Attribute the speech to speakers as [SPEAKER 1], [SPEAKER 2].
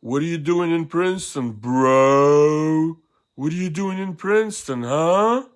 [SPEAKER 1] What are you doing in Princeton, bro? What are you doing in Princeton, huh?